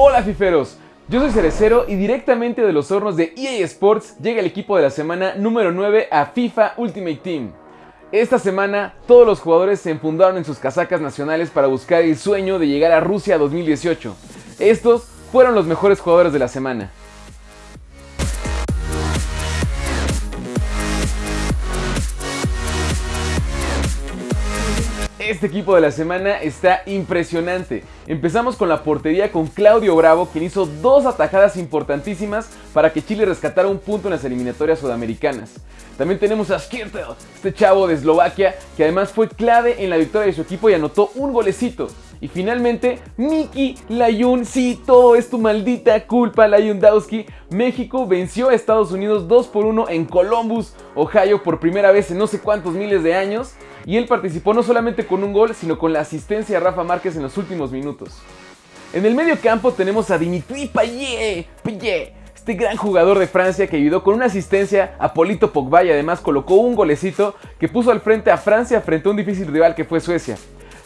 Hola fiferos, yo soy Cerecero y directamente de los hornos de EA Sports llega el equipo de la semana número 9 a FIFA Ultimate Team. Esta semana todos los jugadores se enfundaron en sus casacas nacionales para buscar el sueño de llegar a Rusia 2018. Estos fueron los mejores jugadores de la semana. Este equipo de la semana está impresionante. Empezamos con la portería con Claudio Bravo, quien hizo dos atajadas importantísimas para que Chile rescatara un punto en las eliminatorias sudamericanas. También tenemos a Skirtel, este chavo de Eslovaquia, que además fue clave en la victoria de su equipo y anotó un golecito. Y finalmente, Miki Layun, sí, todo es tu maldita culpa, Layundowski. México venció a Estados Unidos 2 por 1 en Columbus, Ohio, por primera vez en no sé cuántos miles de años y él participó no solamente con un gol, sino con la asistencia a Rafa Márquez en los últimos minutos. En el medio campo tenemos a Dimitri Payet, Payet, este gran jugador de Francia que ayudó con una asistencia a Polito Pogba y además colocó un golecito que puso al frente a Francia frente a un difícil rival que fue Suecia.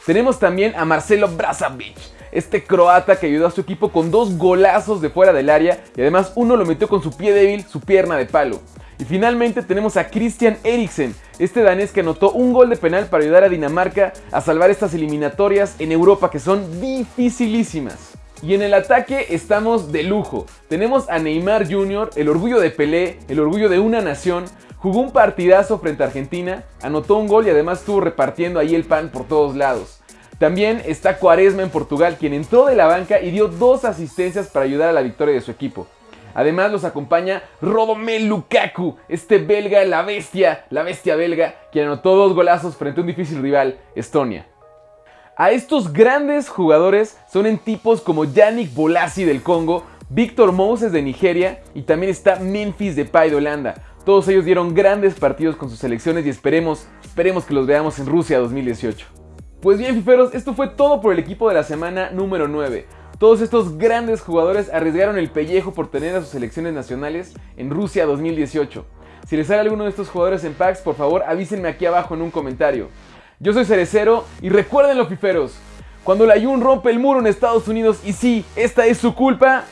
Tenemos también a Marcelo Brazovic, este croata que ayudó a su equipo con dos golazos de fuera del área y además uno lo metió con su pie débil, su pierna de palo. Y finalmente tenemos a Christian Eriksen, este danés que anotó un gol de penal para ayudar a Dinamarca a salvar estas eliminatorias en Europa que son dificilísimas. Y en el ataque estamos de lujo. Tenemos a Neymar Jr., el orgullo de Pelé, el orgullo de una nación. Jugó un partidazo frente a Argentina, anotó un gol y además estuvo repartiendo ahí el pan por todos lados. También está Cuaresma en Portugal, quien entró de la banca y dio dos asistencias para ayudar a la victoria de su equipo. Además los acompaña Rodomel Lukaku, este belga, la bestia, la bestia belga, quien anotó dos golazos frente a un difícil rival, Estonia. A estos grandes jugadores son en tipos como Yannick Bolasi del Congo, Víctor Moses de Nigeria y también está Memphis Depay de Holanda. Todos ellos dieron grandes partidos con sus selecciones y esperemos, esperemos que los veamos en Rusia 2018. Pues bien, fiferos, esto fue todo por el equipo de la semana número 9. Todos estos grandes jugadores arriesgaron el pellejo por tener a sus selecciones nacionales en Rusia 2018. Si les sale alguno de estos jugadores en packs, por favor avísenme aquí abajo en un comentario. Yo soy Cerecero y recuerden los piferos, cuando la Jun rompe el muro en Estados Unidos y sí, esta es su culpa,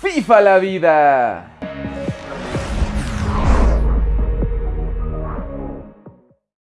FIFA la vida.